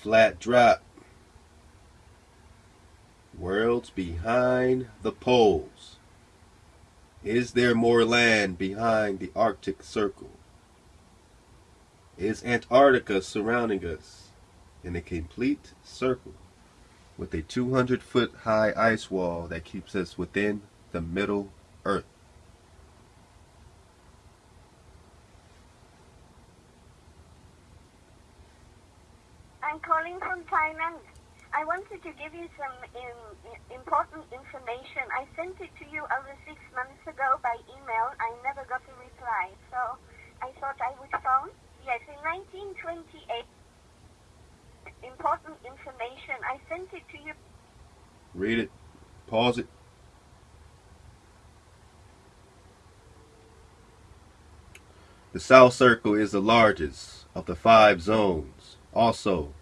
Flat drop. Worlds behind the poles. Is there more land behind the Arctic Circle? Is Antarctica surrounding us in a complete circle with a 200 foot high ice wall that keeps us within the Middle Earth? I'm from I wanted to give you some important information. I sent it to you over six months ago by email. I never got a reply, so I thought I would phone. Yes, in 1928, important information. I sent it to you. Read it. Pause it. The South Circle is the largest of the five zones. Also,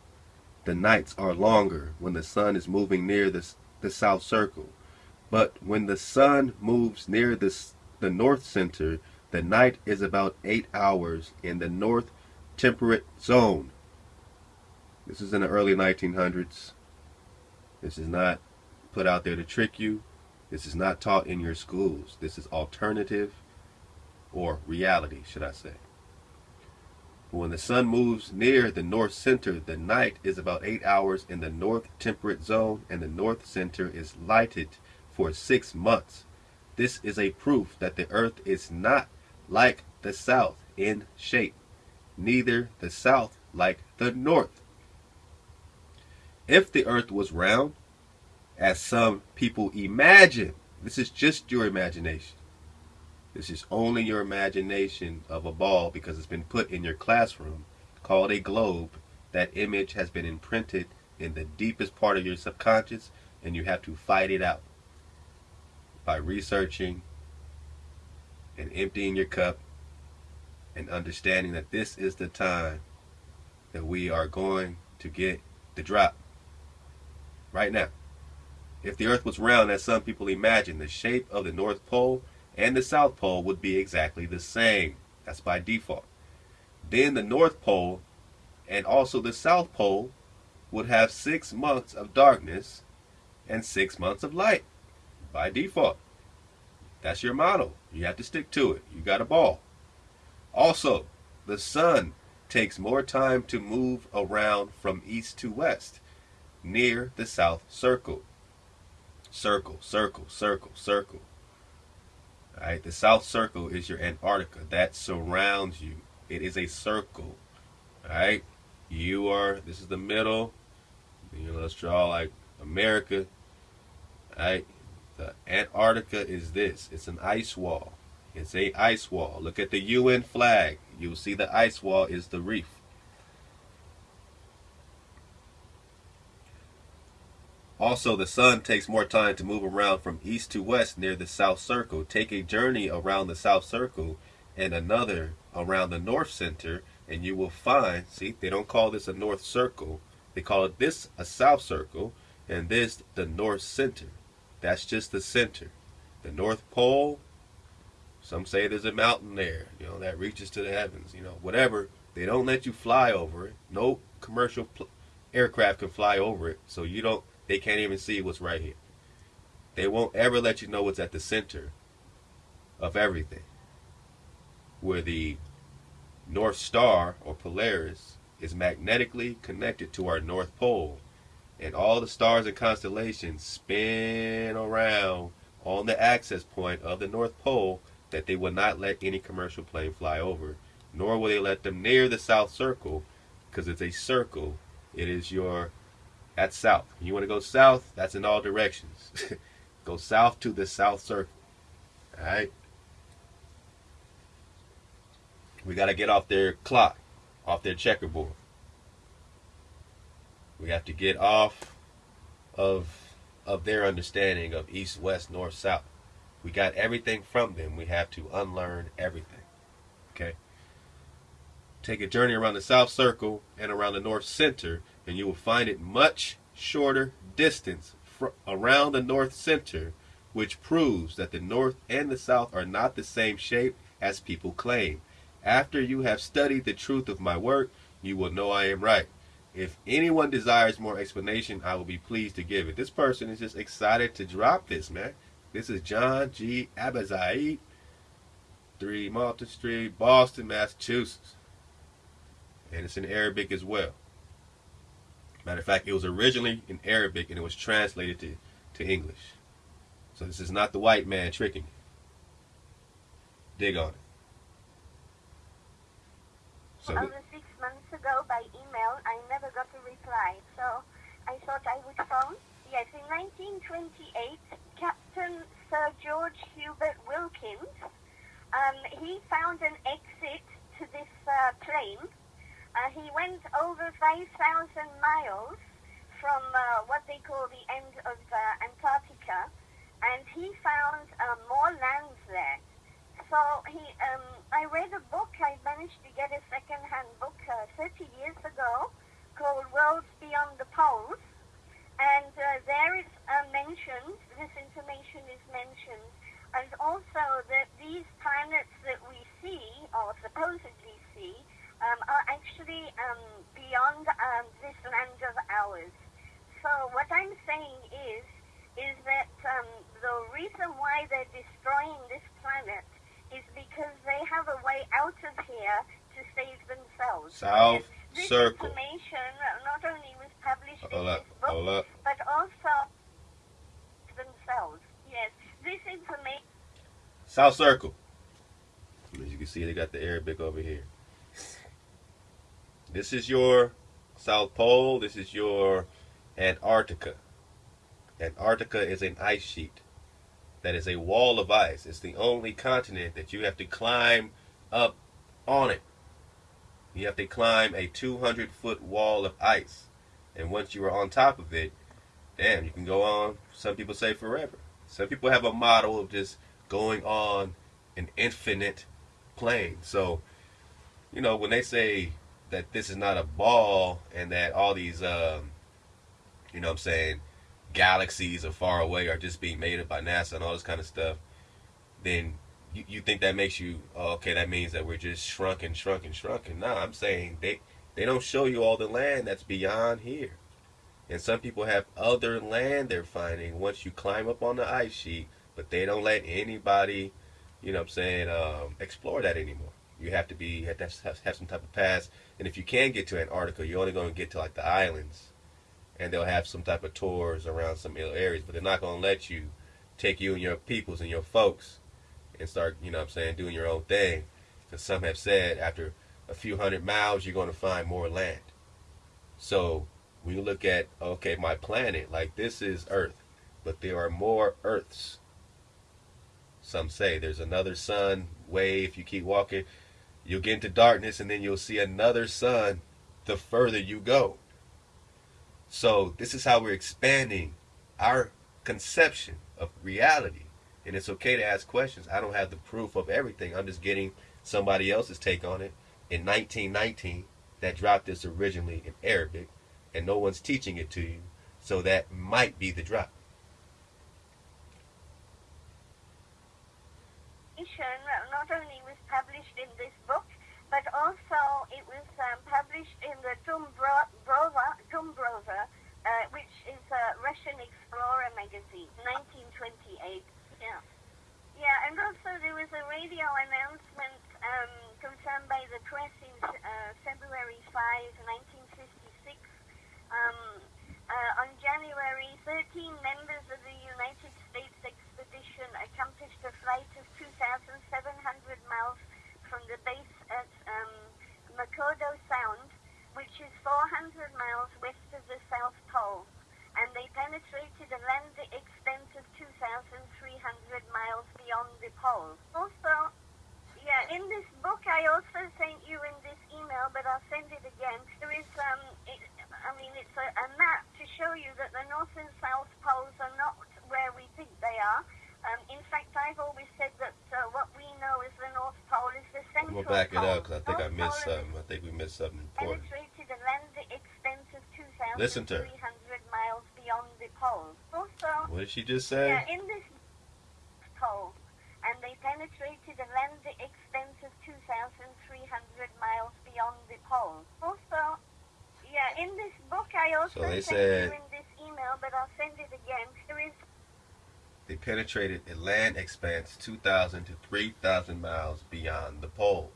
the nights are longer when the sun is moving near the, the South Circle. But when the sun moves near the, the North Center, the night is about 8 hours in the North Temperate Zone. This is in the early 1900s. This is not put out there to trick you. This is not taught in your schools. This is alternative or reality, should I say. When the sun moves near the north center, the night is about eight hours in the north temperate zone, and the north center is lighted for six months. This is a proof that the earth is not like the south in shape, neither the south like the north. If the earth was round, as some people imagine, this is just your imagination. This is only your imagination of a ball because it's been put in your classroom called a globe. That image has been imprinted in the deepest part of your subconscious and you have to fight it out by researching and emptying your cup and understanding that this is the time that we are going to get the drop right now. If the earth was round as some people imagine, the shape of the North Pole and the South Pole would be exactly the same. That's by default. Then the North Pole and also the South Pole would have six months of darkness and six months of light by default. That's your model. You have to stick to it. You got a ball. Also, the sun takes more time to move around from east to west near the South Circle. Circle, circle, circle, circle. Right? The South Circle is your Antarctica that surrounds you. It is a circle. Right? You are, this is the middle. You know, let's draw like America. Right? The Antarctica is this. It's an ice wall. It's a ice wall. Look at the UN flag. You'll see the ice wall is the reef. Also, the sun takes more time to move around from east to west near the South Circle. Take a journey around the South Circle and another around the North Center, and you will find, see, they don't call this a North Circle. They call it this a South Circle, and this the North Center. That's just the center. The North Pole, some say there's a mountain there, you know, that reaches to the heavens, you know, whatever. They don't let you fly over it. No commercial aircraft can fly over it, so you don't they can't even see what's right here. They won't ever let you know what's at the center of everything. Where the North Star or Polaris is magnetically connected to our North Pole. And all the stars and constellations spin around on the access point of the North Pole that they will not let any commercial plane fly over. Nor will they let them near the South Circle because it's a circle. It is your that's south. You want to go south, that's in all directions. go south to the south circle. Alright? We got to get off their clock, off their checkerboard. We have to get off of of their understanding of east, west, north, south. We got everything from them. We have to unlearn everything. Okay? Take a journey around the south circle and around the north center and you will find it much shorter distance around the north center, which proves that the north and the south are not the same shape as people claim. After you have studied the truth of my work, you will know I am right. If anyone desires more explanation, I will be pleased to give it. This person is just excited to drop this, man. This is John G. Abizaid, 3 Malta Street, Boston, Massachusetts. And it's in Arabic as well. Matter of fact, it was originally in Arabic and it was translated to, to English. So this is not the white man tricking. Dig on it. So six months ago by email, I never got a reply. So I thought I would phone. Yes, in 1928, Captain Sir George Hubert Wilkins, um, he found an exit to this uh, plane uh, he went over 5,000 miles from uh, what they call the end of uh, Antarctica, and he found uh, more lands there. So he, um, I read a book. I managed to get a second-hand book uh, 30 years ago called Worlds Beyond the Poles, and uh, there is mentioned. This information is mentioned, and also that these planets that we see, or supposedly see, um, are actually um, beyond um, this land of ours. So what I'm saying is, is that um, the reason why they're destroying this planet is because they have a way out of here to save themselves. South this Circle. information not only was published in up, this book, but also themselves. Yes, this information. South Circle. As you can see, they got the Arabic over here. This is your South Pole. This is your Antarctica. Antarctica is an ice sheet. That is a wall of ice. It's the only continent that you have to climb up on it. You have to climb a 200 foot wall of ice. And once you are on top of it, damn, you can go on, some people say forever. Some people have a model of just going on an infinite plane. So, you know, when they say that this is not a ball and that all these, um, you know what I'm saying, galaxies are far away are just being made up by NASA and all this kind of stuff, then you, you think that makes you, oh, okay, that means that we're just shrunken, shrunken, shrunken. No, I'm saying they, they don't show you all the land that's beyond here. And some people have other land they're finding once you climb up on the ice sheet, but they don't let anybody, you know what I'm saying, um, explore that anymore. You have to be, have to have, some type of pass and if you can get to Antarctica, you're only going to get to like the islands, and they'll have some type of tours around some areas, but they're not going to let you take you and your peoples and your folks and start, you know, what I'm saying, doing your own thing. Because some have said after a few hundred miles, you're going to find more land. So you look at okay, my planet, like this is Earth, but there are more Earths. Some say there's another sun way if you keep walking You'll get into darkness and then you'll see another sun the further you go. So, this is how we're expanding our conception of reality. And it's okay to ask questions. I don't have the proof of everything. I'm just getting somebody else's take on it. In 1919, that dropped this originally in Arabic, and no one's teaching it to you. So, that might be the drop. Not only was published in this book, but also it was um, published in the Tumbrova, Tumbrova uh, which is a Russian explorer magazine, 1928. Yeah. Yeah, and also there was a radio announcement um, confirmed by the press in uh, February 5, 1956. Um, uh, on January, 13 members of the United States expedition accomplished a flight of 2,700 miles from the base at um, McMurdo Sound, which is 400 miles west of the South Pole, and they penetrated a land the extent of 2,300 miles beyond the pole. Also, yeah, in this book I also sent you in this email, but I'll send it again. There is, um, it, I mean, it's a, a map to show you that the North and South Poles are not where we think they are. Um, in fact, I've always said that uh, what we know as the North Pole is the central We'll back pole. it up because I think North I missed something. I think we missed something important. Penetrated extent of Listen to her. 2,300 miles beyond the pole. Also, What did she just say? yeah, in this pole, and they penetrated a land extent of 2,300 miles beyond the pole. Also, yeah, in this book I also So they sent said- you in this email, but I'll send it again. There is They penetrated a land expanse 2,000 to 3,000 miles beyond the poles.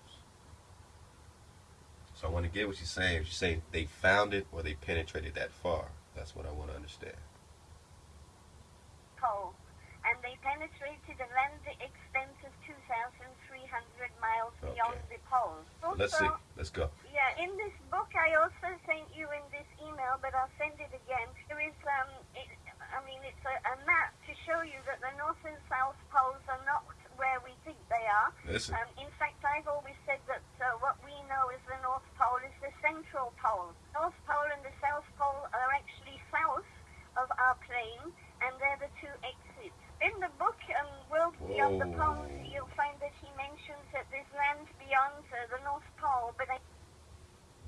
So I want to get what she's saying. She's saying they found it or they penetrated that far. That's what I want to understand. pole, and they penetrated a land extent of 2,300 miles Okay. beyond the poles. Also, Let's see. Let's go. Yeah, in this book I also sent you in this email, but I'll send it again. There is, um, it, I mean, it's a, a map to show you that the North and South poles are not where we think they are. Listen. Um, in fact, I've always said that uh, what we know as the North Pole is the central pole. North Pole and the South Pole are actually south of our plane, and they're the two exits. In the book, um, World Beyond the Poles, you'll find that he mentions that there's land beyond uh, the North Pole, but I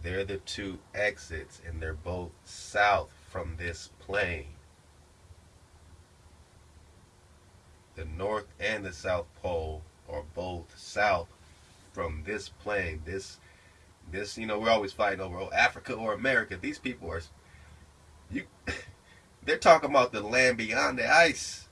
They're the two exits, and they're both south from this plane. The North and the South Pole are both south from this plane. This, this, you know, we're always fighting over oh, Africa or America. These people are, you, they're talking about the land beyond the ice.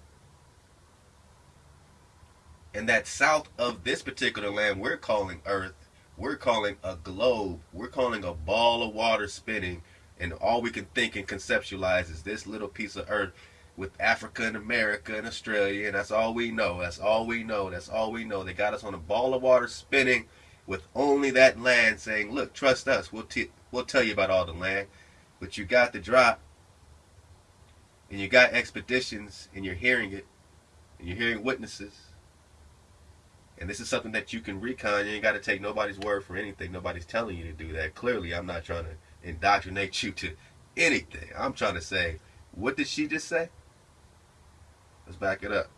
And that south of this particular land we're calling Earth we're calling a globe, we're calling a ball of water spinning, and all we can think and conceptualize is this little piece of earth with Africa and America and Australia, and that's all we know. That's all we know. That's all we know. They got us on a ball of water spinning with only that land saying, Look, trust us. We'll, we'll tell you about all the land. But you got the drop, and you got expeditions, and you're hearing it, and you're hearing witnesses. And this is something that you can recon. You ain't got to take nobody's word for anything. Nobody's telling you to do that. Clearly, I'm not trying to indoctrinate you to anything. I'm trying to say, what did she just say? Let's back it up.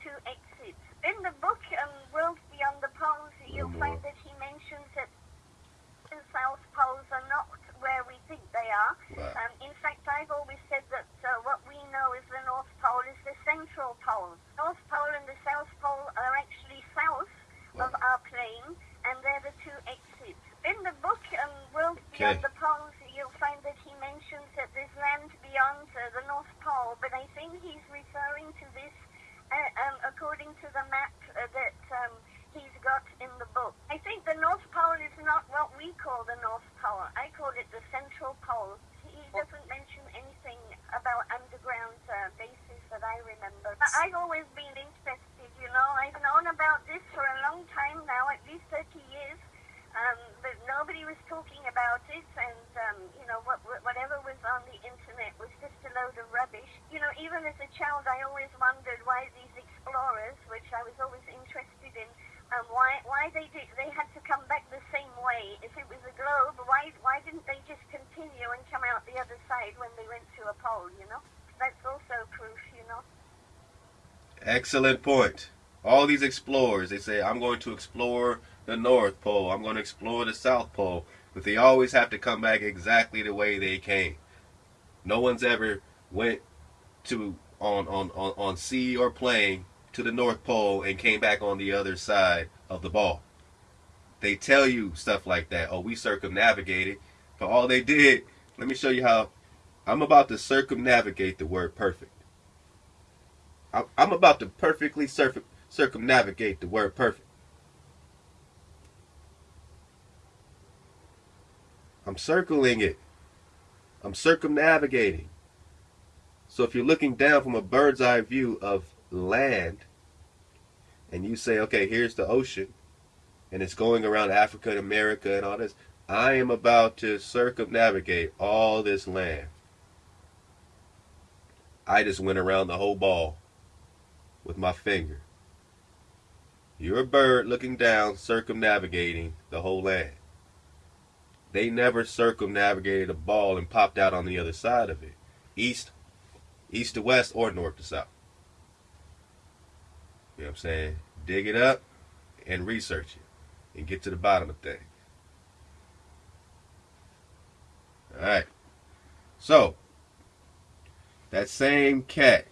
two exits. In the book, um, World Beyond the Poles, you'll find that he mentions that the South Poles are not where we think they are. Wow. Um, in fact, I've always said that uh, what we know as the North Pole is the central pole. North Pole and the South Pole are actually south of our plane, and they're the two exits. In the book, um, World Okay. Beyond the Poles, you'll find that he mentions that there's land beyond uh, the North Pole, but I think he's referring to this uh, um, according to the map uh, that um, he's got in the book. I think the North Pole is not what we call the North Pole. I call it the Central Pole. He doesn't mention anything about underground uh, bases that I remember. I- I've always been interested, you know. I've known about this for a long time now, at least 30 years. Um, but nobody was talking about it, and um, you know what, what- whatever was on the internet was just a load of rubbish. You know, even as a child, I always wondered why these explorers, which I was always interested in, um, why why they did they had to come back the same way. If it was a globe, why why didn't they just continue and come out the other side when they went to a pole? You know, that's also proof. You know. Excellent point. All these explorers, they say, I'm going to explore the North Pole, I'm going to explore the South Pole, but they always have to come back exactly the way they came. No one's ever went to on on on, on sea or plane to the North Pole and came back on the other side of the ball. They tell you stuff like that. Oh, we circumnavigated, but all they did. Let me show you how. I'm about to circumnavigate the word perfect. I'm, about to perfectly circ- circumnavigate the word perfect. I'm circling it. I'm circumnavigating. So if you're looking down from a bird's eye view of land, and you say, okay, here's the ocean, and it's going around Africa and America and all this, I am about to circumnavigate all this land. I just went around the whole ball with my finger. You're a bird looking down, circumnavigating the whole land. They never circumnavigated a ball and popped out on the other side of it. East, east to west, or north to south. You know what I'm saying? Dig it up and research it and get to the bottom of things. Alright. So, that same cat,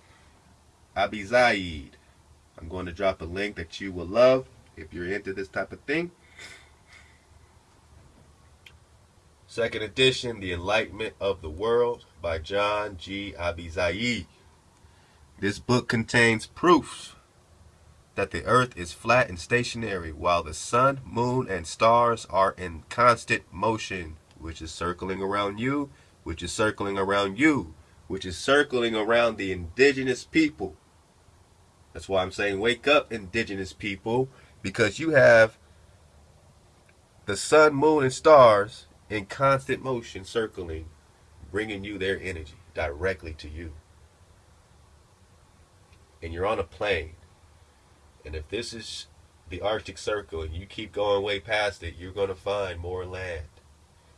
Abi Zaid. I'm going to drop a link that you will love if you're into this type of thing. Second edition, The Enlightenment of the World by John G. Abizaid. This book contains proofs that the earth is flat and stationary while the sun, moon, and stars are in constant motion, which is circling around you, which is circling around you, which is circling around the indigenous people, that's why I'm saying wake up, indigenous people, because you have the sun, moon, and stars in constant motion circling, bringing you their energy directly to you. And you're on a plane. And if this is the Arctic Circle and you keep going way past it, you're going to find more land.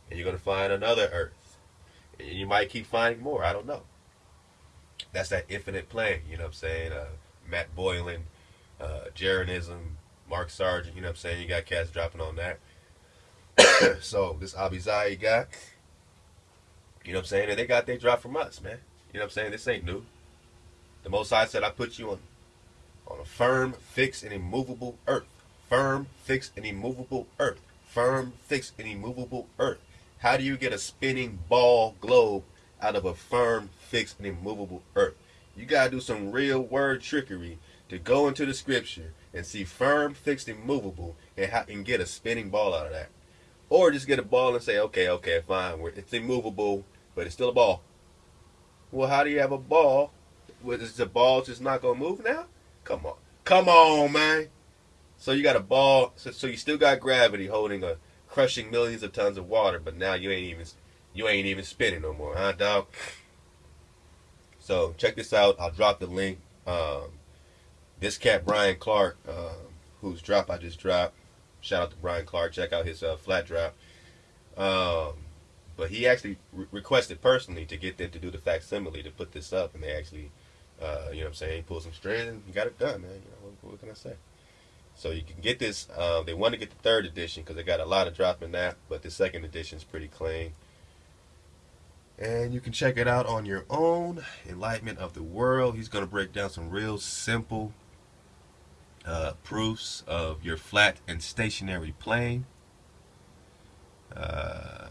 And you're going to find another Earth. And you might keep finding more. I don't know. That's that infinite plane. You know what I'm saying? Uh, Matt Boylan, uh, Jeranism, Mark Sargent. You know what I'm saying? You got cats dropping on that. so this Abizaid guy, you know what I'm saying? And they got their drop from us, man. You know what I'm saying? This ain't new. The Most High said, I put you on, on a firm, fixed, and immovable earth. Firm, fixed, and immovable earth. Firm, fixed, and immovable earth. How do you get a spinning ball globe out of a firm, fixed, and immovable earth? You got to do some real word trickery to go into the scripture and see firm, fixed, and movable and, and get a spinning ball out of that. Or just get a ball and say, okay, okay, fine, it's immovable, but it's still a ball. Well, how do you have a ball? Is the ball just not gonna move now? Come on, come on, man. So you got a ball, so, so you still got gravity holding a crushing millions of tons of water, but now you ain't even you ain't even spinning no more, huh, dog? So check this out. I'll drop the link. Um, this cat Brian Clark, uh, whose drop I just dropped, Shout out to Brian Clark. Check out his uh, flat drop. Um, but he actually re- requested personally to get them to do the facsimile to put this up, and they actually, uh, you know, what I'm saying, pull some strings and got it done, man. You know, what, what, can I say? So you can get this. Uh, they want to get the third edition because they got a lot of drop in that, but the second edition is pretty clean. And you can check it out on your own. Enlightenment of the World. He's going to break down some real simple uh, proofs of your flat and stationary plane. Uh,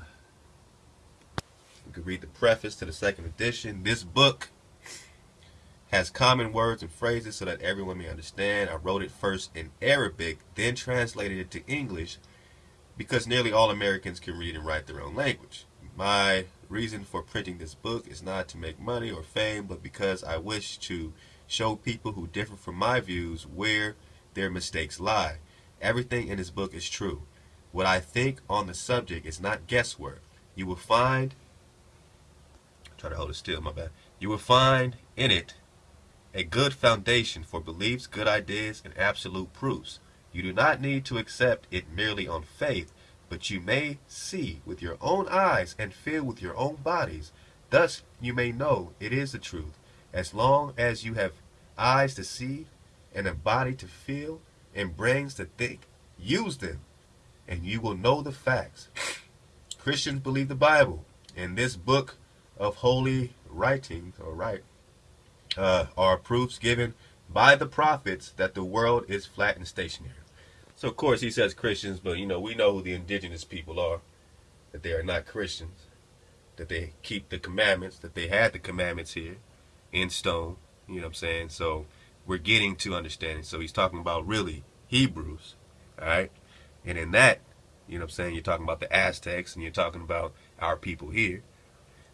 you can read the preface to the second edition. This book has common words and phrases so that everyone may understand. I wrote it first in Arabic, then translated it to English because nearly all Americans can read and write their own language. My reason for printing this book is not to make money or fame, but because I wish to show people who differ from my views where their mistakes lie. Everything in this book is true. What I think on the subject is not guesswork. You will find, try to hold it still, my bad. You will find in it a good foundation for beliefs, good ideas, and absolute proofs. You do not need to accept it merely on faith, but you may see with your own eyes and feel with your own bodies. Thus you may know it is the truth. As long as you have eyes to see and a body to feel and brains to think, use them, and you will know the facts. Christians believe the Bible, and this book of holy writings, or right, uh, are proofs given by the prophets that the world is flat and stationary. So, of course, he says Christians, but you know, we know who the indigenous people are, that they are not Christians, that they keep the commandments, that they had the commandments here in stone. You know what I'm saying? So, we're getting to understanding. So he's talking about really Hebrews, all right? And in that, you know what I'm saying, you're talking about the Aztecs and you're talking about our people here.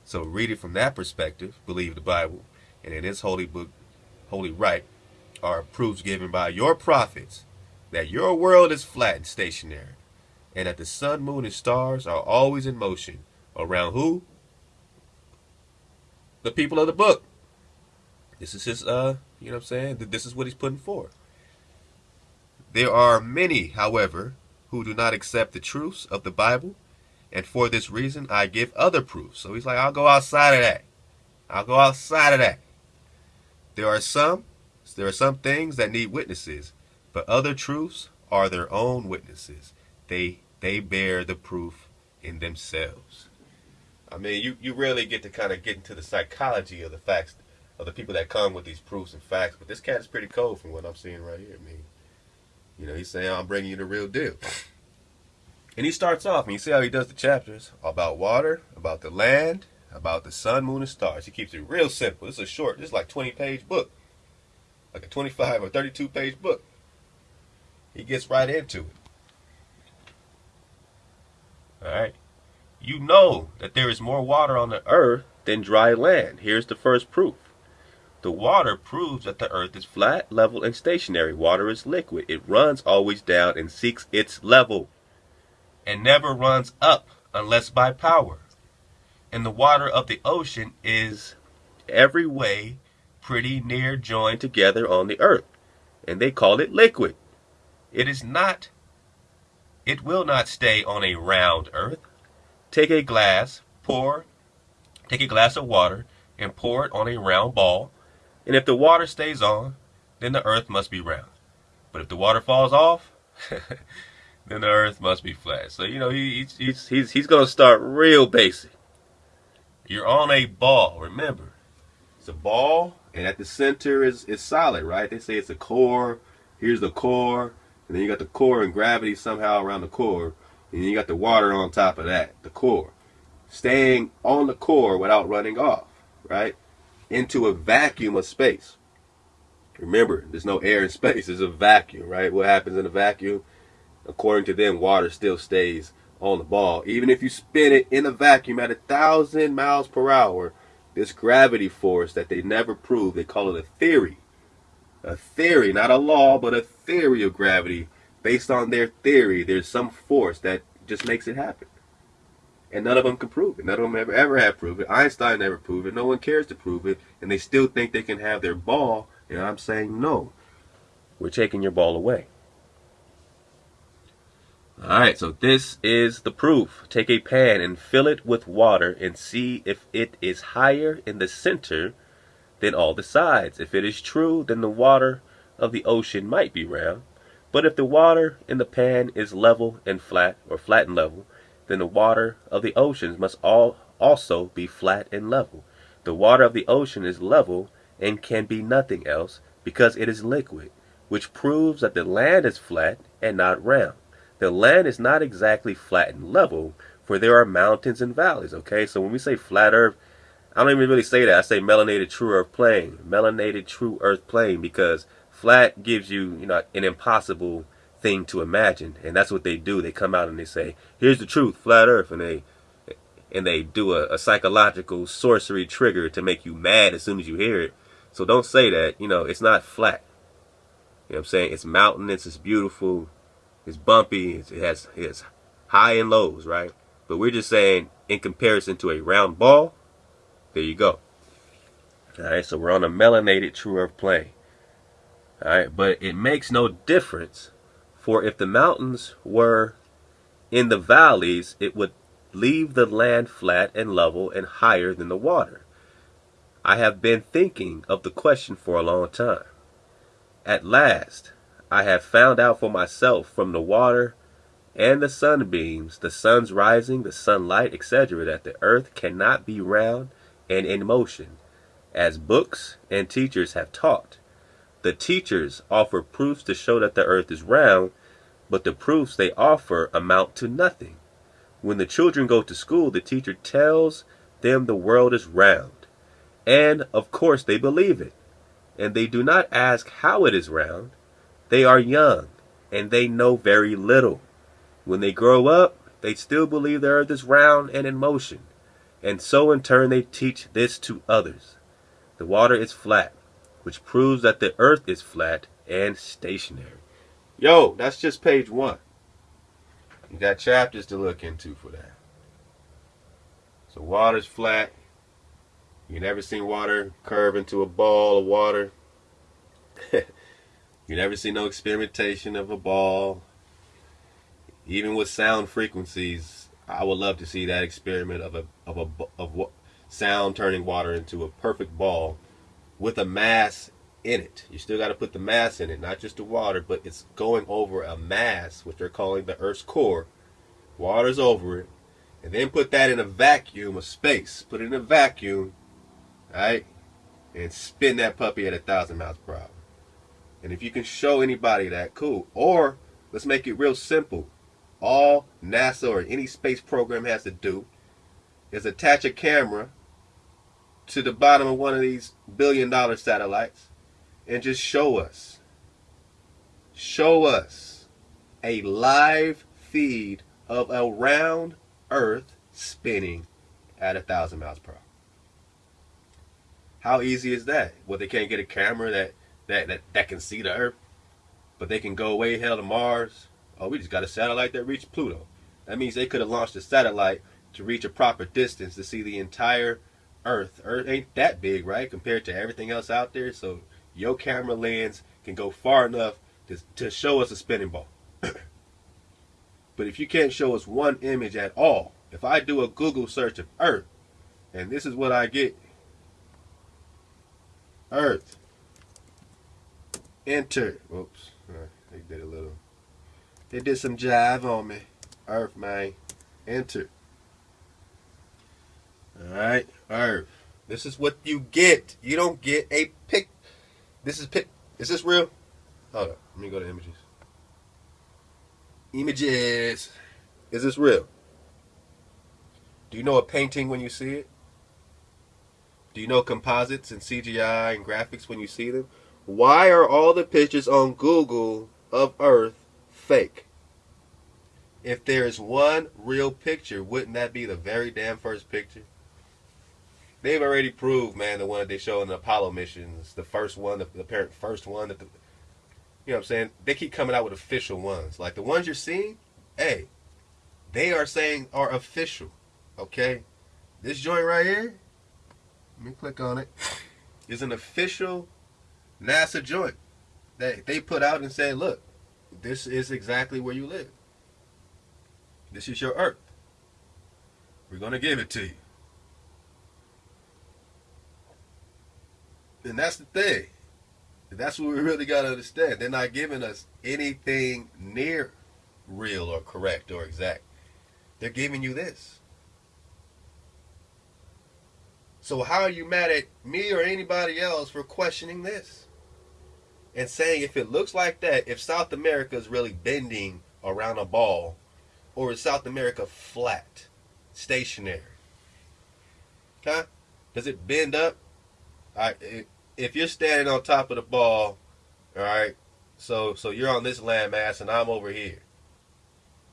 So read it from that perspective, believe the Bible, and in this holy book, holy right, are proofs given by your prophets that your world is flat and stationary, and that the sun, moon, and stars are always in motion around who? The people of the book. This is his, uh, you know what I'm saying? This is what he's putting forth. There are many, however, who do not accept the truths of the Bible, and for this reason I give other proofs. So he's like, I'll go outside of that. I'll go outside of that. There are some, there are some things that need witnesses, but other truths are their own witnesses. They they bear the proof in themselves. I mean, you, you rarely get to kind of get into the psychology of the facts of the people that come with these proofs and facts. But this cat is pretty cold from what I'm seeing right here. I mean, you know, he's saying I'm bringing you the real deal. And he starts off, and you see how he does the chapters about water, about the land, about the sun, moon, and stars. He keeps it real simple. This is a short, this is like 20 page book, like a 25 or 32 page book. He gets right into it. All right. You know that there is more water on the earth than dry land. Here's the first proof. The water proves that the earth is flat, level, and stationary. Water is liquid. It runs always down and seeks its level and never runs up unless by power. And the water of the ocean is every way pretty near joined together on the earth. And they call it liquid. It is not, it will not stay on a round earth. Take a glass, pour, take a glass of water and pour it on a round ball. And if the water stays on, then the earth must be round. But if the water falls off, then the earth must be flat. So, you know, he, he's, he's, he's, going to start real basic. You're on a ball, remember. It's a ball, and at the center is, is solid, right? They say it's a core. Here's the core. And then you got the core and gravity somehow around the core. And then you got the water on top of that, the core. Staying on the core without running off, right? Into a vacuum of space. Remember, there's no air in space. There's a vacuum, right? What happens in a vacuum? According to them, water still stays on the ball. Even if you spin it in a vacuum at a thousand miles per hour, this gravity force that they never proved, they call it a theory. A theory, not a law, but a theory of gravity. Based on their theory, there's some force that just makes it happen. And none of them can prove it. None of them ever, ever have proved it. Einstein never proved it. No one cares to prove it. And they still think they can have their ball. And I'm saying no. We're taking your ball away. Alright, so this is the proof. Take a pan and fill it with water and see if it is higher in the center than all the sides. If it is true, then the water of the ocean might be round. But if the water in the pan is level and flat, or flat and level, then the water of the oceans must all also be flat and level. The water of the ocean is level and can be nothing else because it is liquid, which proves that the land is flat and not round. The land is not exactly flat and level, for there are mountains and valleys, okay? So when we say flat earth, I don't even really say that. I say melanated true earth plane. Melanated true earth plane because flat gives you, you know, an impossible thing to imagine. And that's what they do. They come out and they say, here's the truth, flat earth. And they and they do a, a psychological sorcery trigger to make you mad as soon as you hear it. So don't say that. You know, it's not flat. You know what I'm saying? It's mountainous, it's beautiful, it's bumpy, it has, it has high and lows, right? But we're just saying in comparison to a round ball, there you go. Alright, so we're on a melanated true earth plane. Alright, but it makes no difference for if the mountains were in the valleys, it would leave the land flat and level and higher than the water. I have been thinking of the question for a long time. At last, I have found out for myself from the water and the sunbeams, the sun's rising, the sunlight, etc., that the earth cannot be round and in motion, as books and teachers have taught. The teachers offer proofs to show that the earth is round, but the proofs they offer amount to nothing. When the children go to school, the teacher tells them the world is round. And, of course, they believe it. And they do not ask how it is round. They are young and they know very little. When they grow up, they still believe the earth is round and in motion. And so in turn they teach this to others. The water is flat, which proves that the earth is flat and stationary. Yo, that's just page one. You got chapters to look into for that. So water's flat. You never seen water curve into a ball of water. You never see no experimentation of a ball. Even with sound frequencies, I would love to see that experiment of a of a of what sound turning water into a perfect ball with a mass in it. You still got to put the mass in it, not just the water, but it's going over a mass, which they're calling the Earth's core. Water's over it, and then put that in a vacuum of space. Put it in a vacuum, right, and spin that puppy at a thousand miles per hour. And if you can show anybody that, cool. Or let's make it real simple. All NASA or any space program has to do is attach a camera to the bottom of one of these billion dollar satellites and just show us show us a live feed of a round earth spinning at a thousand miles per hour. How easy is that? Well they can't get a camera that that that, that can see the earth but they can go way hell to mars oh we just got a satellite that reached pluto that means they could have launched a satellite to reach a proper distance to see the entire Earth. Earth ain't that big, right, compared to everything else out there. So your camera lens can go far enough to, to show us a spinning ball. but if you can't show us one image at all, if I do a Google search of Earth, and this is what I get Earth. Enter. Oops. They did a little. They did some jive on me. Earth, man. Enter. Alright, Earth. This is what you get. You don't get a pic. This is pic. Is this real? Hold up. Let me go to images. Images. Is this real? Do you know a painting when you see it? Do you know composites and CGI and graphics when you see them? Why are all the pictures on Google of Earth fake? If there is one real picture, wouldn't that be the very damn first picture? they've already proved, man, the one that they show in the Apollo missions, the first one, the, the apparent first one that the, you know what I'm saying? They keep coming out with official ones. Like the ones you're seeing, hey, they are saying are official. Okay? This joint right here, let me click on it, is an official NASA joint that they put out and say, look, this is exactly where you live. This is your Earth. We're going to give it to you. And that's the thing. That's what we really got to understand. They're not giving us anything near real or correct or exact. They're giving you this. So how are you mad at me or anybody else for questioning this? And saying if it looks like that, if South America is really bending around a ball, or is South America flat, stationary? Huh? Does it bend up? If you're standing on top of the ball, all right, so so you're on this landmass and I'm over here,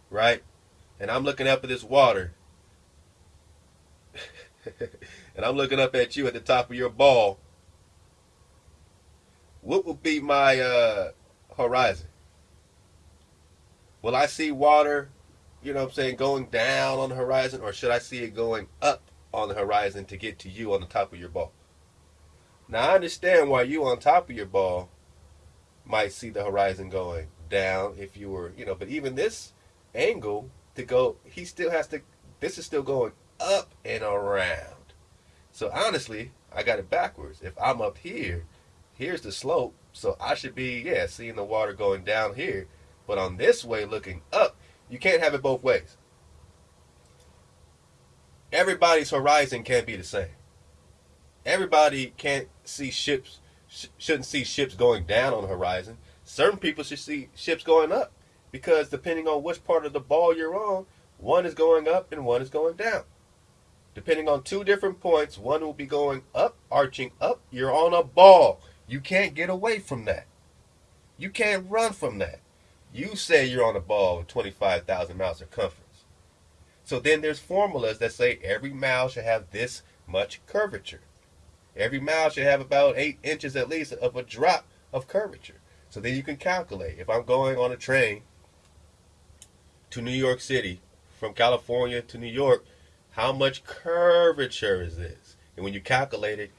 right, and I'm looking up at this water, and I'm looking up at you at the top of your ball. What would be my uh, horizon? Will I see water, you know what I'm saying, going down on the horizon, or should I see it going up on the horizon to get to you on the top of your ball? Now I understand why you on top of your ball might see the horizon going down if you were, you know, but even this angle to go, he still has to, this is still going up and around. So honestly, I got it backwards. If I'm up here, here's the slope, so I should be, yeah, seeing the water going down here. But on this way, looking up, you can't have it both ways. Everybody's horizon can't be the same everybody can't see ships sh- shouldn't see ships going down on the horizon. Certain people should see ships going up because depending on which part of the ball you're on, one is going up and one is going down. Depending on two different points, one will be going up, arching up. You're on a ball. You can't get away from that. You can't run from that. You say you're on a ball with 25,000 miles circumference. So then there's formulas that say every mile should have this much curvature. Every mile should have about eight inches at least of a drop of curvature. So then you can calculate if I'm going on a train to New York City from California to New York, how much curvature is this? And when you calculate it,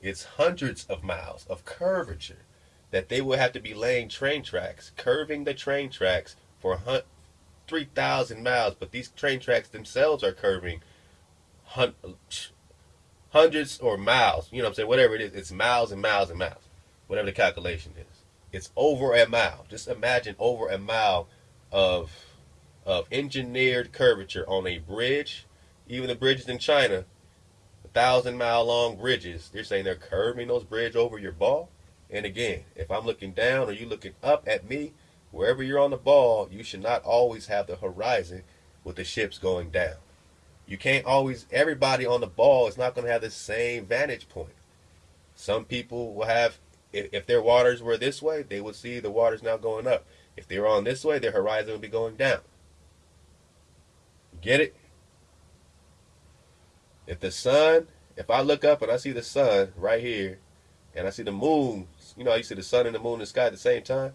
it's hundreds of miles of curvature that they will have to be laying train tracks, curving the train tracks for 3,000 miles. But these train tracks themselves are curving hundreds or miles, you know what I'm saying, whatever it is, it's miles and miles and miles, whatever the calculation is. It's over a mile. Just imagine over a mile of of engineered curvature on a bridge. Even the bridges in China, thousand mile long bridges, they're saying they're curving those bridges over your ball. And again, if I'm looking down or you looking up at me, Wherever you're on the ball, you should not always have the horizon with the ships going down. You can't always, everybody on the ball is not going to have the same vantage point. Some people will have, if, if their waters were this way, they would see the waters now going up. If they were on this way, their horizon would be going down. Get it? If the sun, if I look up and I see the sun right here, and I see the moon, you know, you see the sun and the moon in the sky at the same time.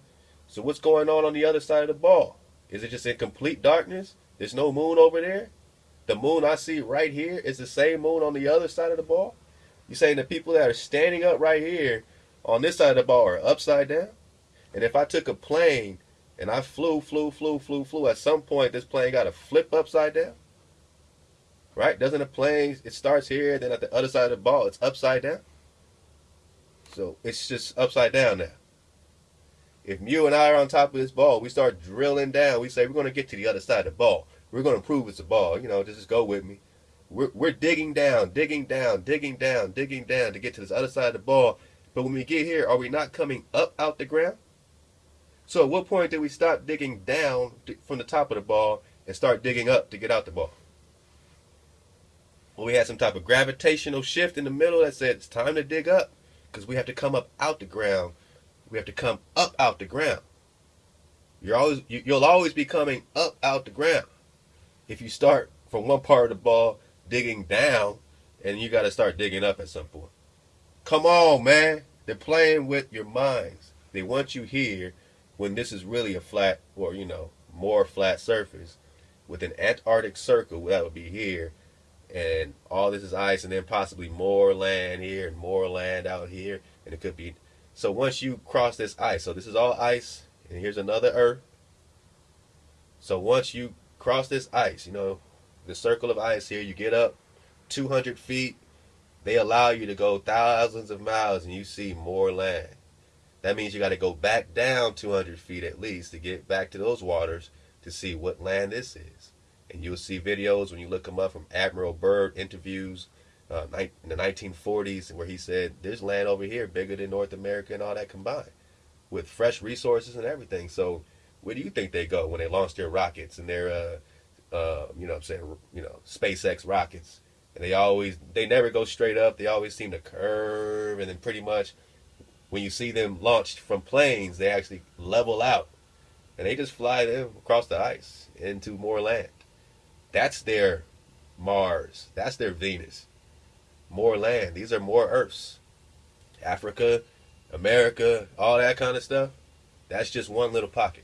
So what's going on on the other side of the ball? Is it just in complete darkness? There's no moon over there? The moon I see right here is the same moon on the other side of the ball? You saying the people that are standing up right here on this side of the ball are upside down? And if I took a plane and I flew, flew, flew, flew, flew, at some point this plane got to flip upside down? Right? Doesn't a plane, it starts here, then at the other side of the ball, it's upside down? So it's just upside down now. If you and I are on top of this ball, we start drilling down. We say we're going to get to the other side of the ball. We're going to prove it's a ball. You know, just go with me. We're, we're digging down, digging down, digging down, digging down to get to this other side of the ball. But when we get here, are we not coming up out the ground? So at what point did we stop digging down from the top of the ball and start digging up to get out the ball? We had some type of gravitational shift in the middle that said it's time to dig up because we have to come up out the ground. We have to come up out the ground. You're always you, you'll always be coming up out the ground. If you start from one part of the ball digging down, and you got to start digging up at some point. Come on, man. They're playing with your minds. They want you here when this is really a flat or you know more flat surface with an Antarctic circle that would be here and all this is ice, and then possibly more land here and more land out here, and it could be. So once you cross this ice, so this is all ice, and here's another Earth. So once you cross this ice, you know, the circle of ice here, you get up 200 feet. They allow you to go thousands of miles, and you see more land. That means you got to go back down 200 feet at least to get back to those waters to see what land this is and you'll see videos when you look them up from Admiral Byrd interviews uh, in the 1940s where he said there's land over here bigger than North America and all that combined with fresh resources and everything. So where do you think they go when they launch their rockets and their uh, uh, you know I'm saying you know SpaceX rockets? And they always they never go straight up. They always seem to curve and then pretty much when you see them launched from planes they actually level out and they just fly them across the ice into more land that's their Mars. That's their Venus. More land. These are more Earths. Africa, America, all that kind of stuff. That's just one little pocket.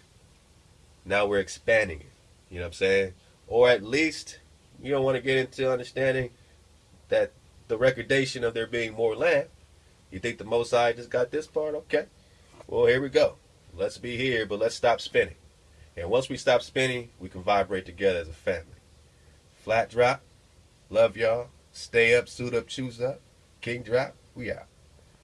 Now we're expanding it. You know what I'm saying? Or at least you don't want to get into understanding that the recordation of there being more land. You think the Mosai just got this part? Okay. Well, here we go. Let's be here, but let's stop spinning. And once we stop spinning, we can vibrate together as a family. Flat drop. Love y'all. Stay up, suit up, choose up. King drop. We out.